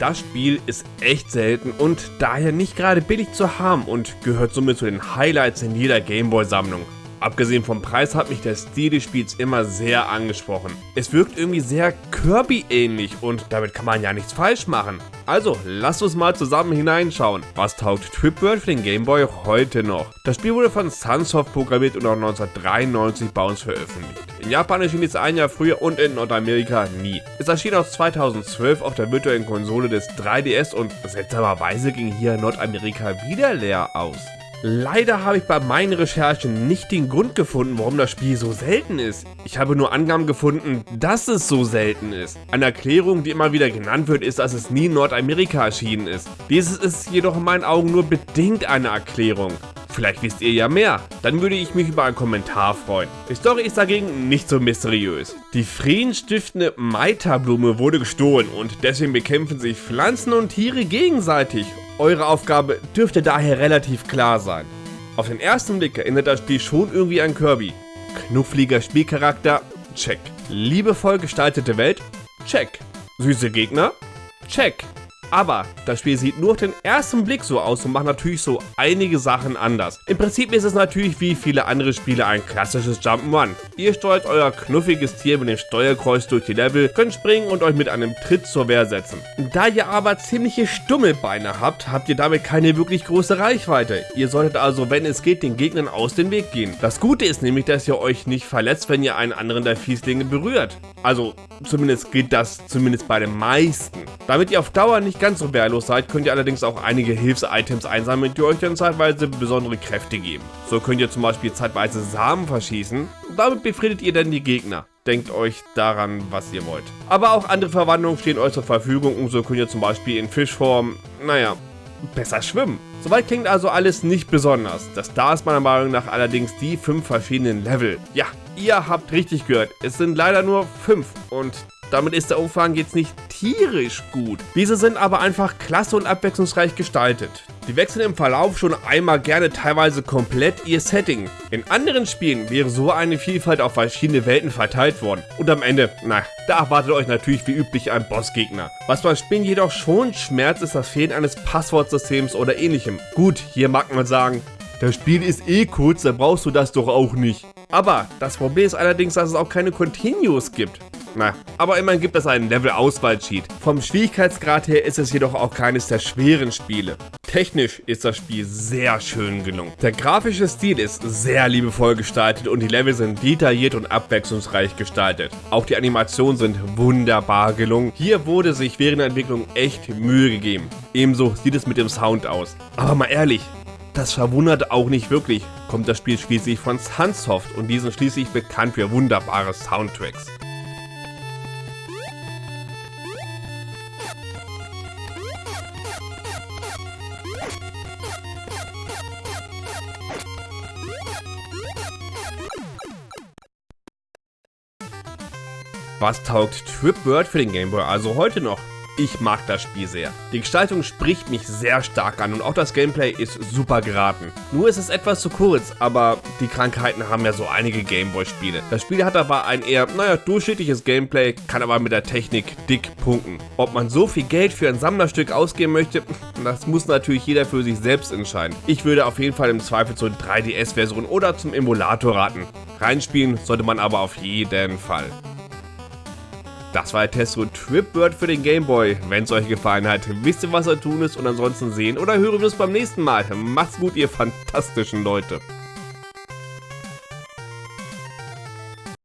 das Spiel ist echt selten und daher nicht gerade billig zu haben und gehört somit zu den Highlights in jeder Gameboy-Sammlung. Abgesehen vom Preis hat mich der Stil des Spiels immer sehr angesprochen. Es wirkt irgendwie sehr Kirby-ähnlich und damit kann man ja nichts falsch machen. Also, lasst uns mal zusammen hineinschauen. Was taugt Tripworld für den Game Boy heute noch? Das Spiel wurde von Sunsoft programmiert und auch 1993 bei uns veröffentlicht. In Japan erschien es ein Jahr früher und in Nordamerika nie. Es erschien aus 2012 auf der virtuellen Konsole des 3DS und seltsamerweise ging hier Nordamerika wieder leer aus. Leider habe ich bei meinen Recherchen nicht den Grund gefunden, warum das Spiel so selten ist. Ich habe nur Angaben gefunden, dass es so selten ist. Eine Erklärung, die immer wieder genannt wird, ist, dass es nie in Nordamerika erschienen ist. Dieses ist jedoch in meinen Augen nur bedingt eine Erklärung. Vielleicht wisst ihr ja mehr. Dann würde ich mich über einen Kommentar freuen. Die Story ist dagegen nicht so mysteriös. Die friedensstiftende Maita-Blume wurde gestohlen und deswegen bekämpfen sich Pflanzen und Tiere gegenseitig eure Aufgabe dürfte daher relativ klar sein. Auf den ersten Blick erinnert das Spiel schon irgendwie an Kirby. Knuffliger Spielcharakter? Check. Liebevoll gestaltete Welt? Check. Süße Gegner? Check. Aber das Spiel sieht nur auf den ersten Blick so aus und macht natürlich so einige Sachen anders. Im Prinzip ist es natürlich wie viele andere Spiele ein klassisches Jump'n'Run. Ihr steuert euer knuffiges Tier mit dem Steuerkreuz durch die Level, könnt springen und euch mit einem Tritt zur Wehr setzen. Da ihr aber ziemliche Stummelbeine habt, habt ihr damit keine wirklich große Reichweite. Ihr solltet also, wenn es geht, den Gegnern aus dem Weg gehen. Das Gute ist nämlich, dass ihr euch nicht verletzt, wenn ihr einen anderen der Fieslinge berührt. Also, zumindest geht das zumindest bei den meisten. Damit ihr auf Dauer nicht ganz so wehrlos seid, könnt ihr allerdings auch einige Hilfs-Items einsammeln, die euch dann zeitweise besondere Kräfte geben. So könnt ihr zum Beispiel zeitweise Samen verschießen damit befriedet ihr dann die Gegner. Denkt euch daran, was ihr wollt. Aber auch andere Verwandlungen stehen euch zur Verfügung und so könnt ihr zum Beispiel in Fischform, naja, besser schwimmen. Soweit klingt also alles nicht besonders. Das da ist meiner Meinung nach allerdings die fünf verschiedenen Level. Ja, ihr habt richtig gehört, es sind leider nur fünf und damit ist der Umfang jetzt nicht tierisch gut. Diese sind aber einfach klasse und abwechslungsreich gestaltet. Die wechseln im Verlauf schon einmal gerne teilweise komplett ihr Setting. In anderen Spielen wäre so eine Vielfalt auf verschiedene Welten verteilt worden. Und am Ende, na, da erwartet euch natürlich wie üblich ein Bossgegner. Was beim Spielen jedoch schon schmerzt, ist das Fehlen eines Passwortsystems oder ähnlichem. Gut, hier mag man sagen, das Spiel ist eh kurz, da brauchst du das doch auch nicht. Aber das Problem ist allerdings, dass es auch keine Continues gibt. Na, aber immerhin gibt es einen Level-Auswahl-Cheat. Vom Schwierigkeitsgrad her ist es jedoch auch keines der schweren Spiele. Technisch ist das Spiel sehr schön gelungen. Der grafische Stil ist sehr liebevoll gestaltet und die Level sind detailliert und abwechslungsreich gestaltet. Auch die Animationen sind wunderbar gelungen. Hier wurde sich während der Entwicklung echt Mühe gegeben. Ebenso sieht es mit dem Sound aus. Aber mal ehrlich, das verwundert auch nicht wirklich, kommt das Spiel schließlich von Sunsoft und die sind schließlich bekannt für wunderbare Soundtracks. Was taugt Tripword für den Gameboy also heute noch? Ich mag das Spiel sehr. Die Gestaltung spricht mich sehr stark an und auch das Gameplay ist super geraten. Nur ist es etwas zu kurz, aber die Krankheiten haben ja so einige Gameboy-Spiele. Das Spiel hat aber ein eher, naja, durchschnittliches Gameplay, kann aber mit der Technik dick punkten. Ob man so viel Geld für ein Sammlerstück ausgeben möchte, das muss natürlich jeder für sich selbst entscheiden. Ich würde auf jeden Fall im Zweifel zur 3DS-Version oder zum Emulator raten. Reinspielen sollte man aber auf jeden Fall. Das war der Test zu Tripbird für den Gameboy. Wenn es euch gefallen hat, wisst ihr, was zu tun ist und ansonsten sehen oder hören wir uns beim nächsten Mal. Macht's gut, ihr fantastischen Leute.